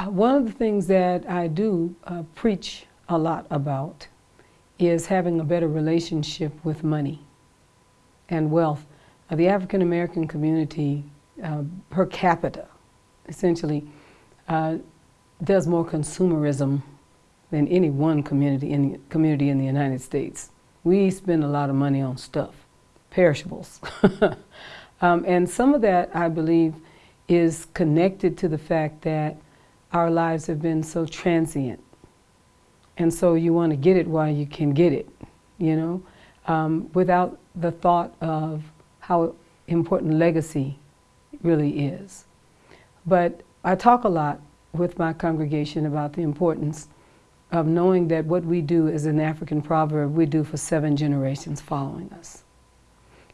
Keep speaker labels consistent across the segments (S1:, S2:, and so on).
S1: Uh, one of the things that I do uh, preach a lot about is having a better relationship with money and wealth. Uh, the African American community uh, per capita essentially uh, does more consumerism than any one community in, the, community in the United States. We spend a lot of money on stuff, perishables. um, and some of that, I believe, is connected to the fact that our lives have been so transient. And so you want to get it while you can get it, you know, um, without the thought of how important legacy really is. But I talk a lot with my congregation about the importance of knowing that what we do is an African proverb we do for seven generations following us.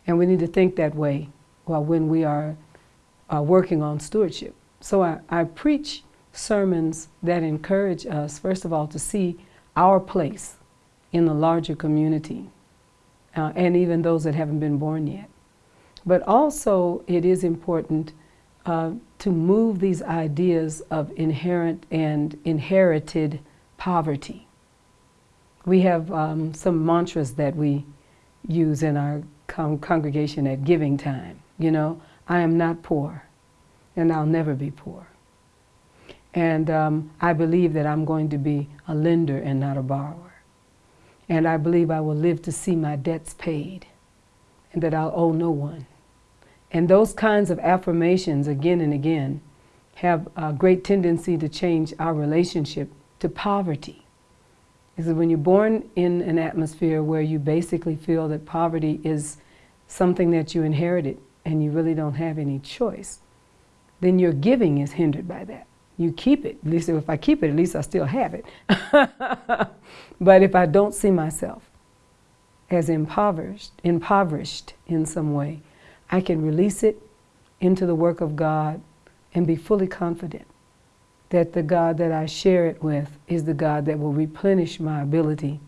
S1: And we need to think that way well, when we are uh, working on stewardship. So I, I preach sermons that encourage us, first of all, to see our place in the larger community, uh, and even those that haven't been born yet. But also, it is important uh, to move these ideas of inherent and inherited poverty. We have um, some mantras that we use in our con congregation at giving time. You know, I am not poor, and I'll never be poor. And um, I believe that I'm going to be a lender and not a borrower. And I believe I will live to see my debts paid and that I'll owe no one. And those kinds of affirmations again and again have a great tendency to change our relationship to poverty. Because when you're born in an atmosphere where you basically feel that poverty is something that you inherited and you really don't have any choice, then your giving is hindered by that you keep it. At least if I keep it, at least I still have it. but if I don't see myself as impoverished, impoverished in some way, I can release it into the work of God and be fully confident that the God that I share it with is the God that will replenish my ability